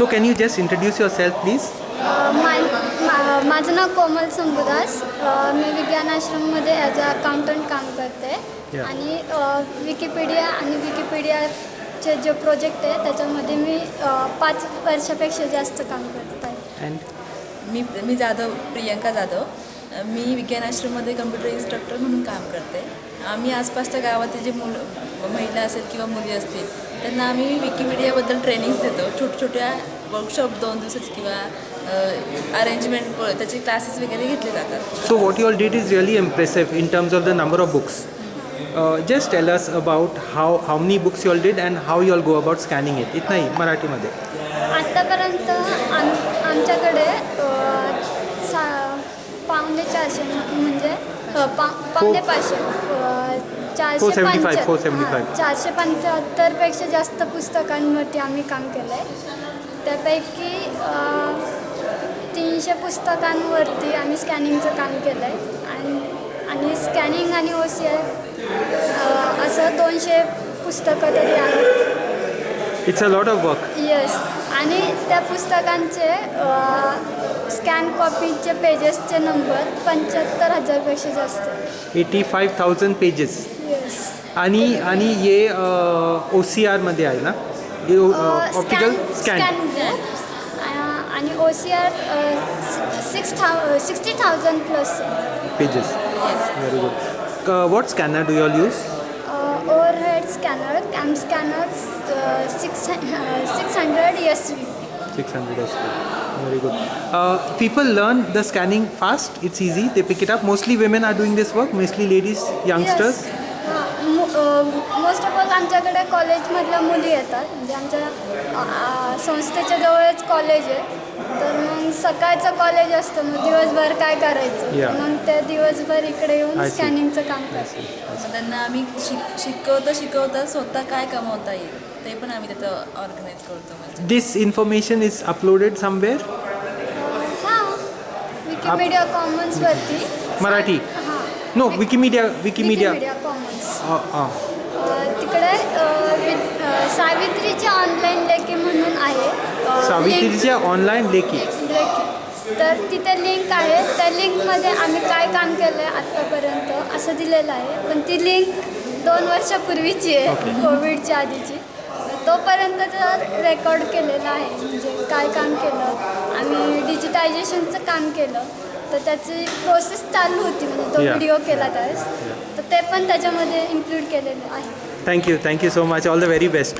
So can you just introduce yourself, please? अ, मा मा- माझं नाव कोमल संभुदास मी विज्ञान आश्रममध्ये ॲज अ अकाउंटंट काम करते. आणि विकिपीडिया आणि विकिपीडियाचे जे प्रोजेक्ट आहे त्याच्यामध्ये मी पाच वर्षापेक्षा जास्त काम करत आहे. मी मी जाधव प्रियंका जाधव. मी विज्ञान आश्रममध्ये कम्प्युटर इन्स्ट्रक्टर म्हणून काम करते. आम्ही आसपासच्या गावातील जे मुलं महिला असेल किंवा मुली असतील त्यांना आम्ही विकिमीडियाबद्दल ट्रेनिंग्स देतो. छोट्या छोट्या वर्कशॉप दोन दिवसात किंवा अरेंजमेंट त्याचे क्लासेस वगैरे घेतले जातात. So what you all is really impressive in terms of the number of books just tell us about how how many books you did and how you all go about scanning it इथ नाही मराठीमध्ये आतापर्यंत आमच्याकडे पावणे चारशे म्हणजे पावणे पाचशे. चारशे 475, पंच्या- 475. हां, चारशे पंच्याहत्तरपेक्षा जास्त पुस्तकांवरती आम्ही काम केलं आहे त्यापैकी तीनशे पुस्तकांवरती आम्ही स्कॅनिंगचं काम केलं आहे आणि आणि स्कॅनिंग आणि ओ सी आय असं दोनशे पुस्तकं तरी आहेत. It's a lot of work yes आणि त्या पुस्तकांचे स्कॅन कॉपीचे पेजेसचे नंबर पंच्याहत्तर हजारपेक्षा जास्त. एटी फाईव्ह थाउजंड पेजेस आणि आणि हे ओ सी आरमध्ये आहे ना हे ऑप्टिकल स्कॅन आणि O C R six thou sixty thousand plus pages very good what scanner do you all use overhead scanner cam scanner six six hundred S V 600 SP. Very good. Uh, people learn the scanning fast. It's easy. They pick it up. Mostly women are doing this work. Mostly ladies, youngsters. Most of all आमच्याकडे कॉलेजमधल्या मुली येतात म्हणजे आमच्या संस्थेच्या जवळच college आहे तर मग सकाळचं कॉलेज असतं मग दिवसभर काय करायचं. मग ते दिवसभर इकडे येऊन. स्कॅनिंगचं काम करतात मग त्यांना आम्ही शिक शिकवता शिकवता स्वतः काय कमवता येईल ते पण आम्ही तिथं ऑर्गनाईज करतो This information is uploaded somewhere. हां विकिमीडिया कॉमन्सवरती मराठी? हां Wikimedia. Wikimedia. Wikimedia uh. तिकडे सावित्रीची ऑनलाईन लेखी म्हणून आहे. सावित्रीच्या ऑनलाईन लेखी? तर तिथे लिंक आहे. त्या लिंकमध्ये आम्ही काय काम केलं आहे आत्तापर्यंत असं दिलेलं आहे. पण ती लिंक दोन वर्षापूर्वीची आहे कोविडच्या आधीची. तोपर्यंत जर रेकॉर्ड केलेलं आहे म्हणजे काय काम केलं आम्ही डिजिटायझेशनचं काम केलं तर त्याची प्रोसेस चालू होती म्हणजे तो Yeah. व्हिडिओ केला त्यावेळेस तर ते पण त्याच्यामध्ये इन्क्लूड केलेलं आहे Thank you. Thank you so much. All the very best.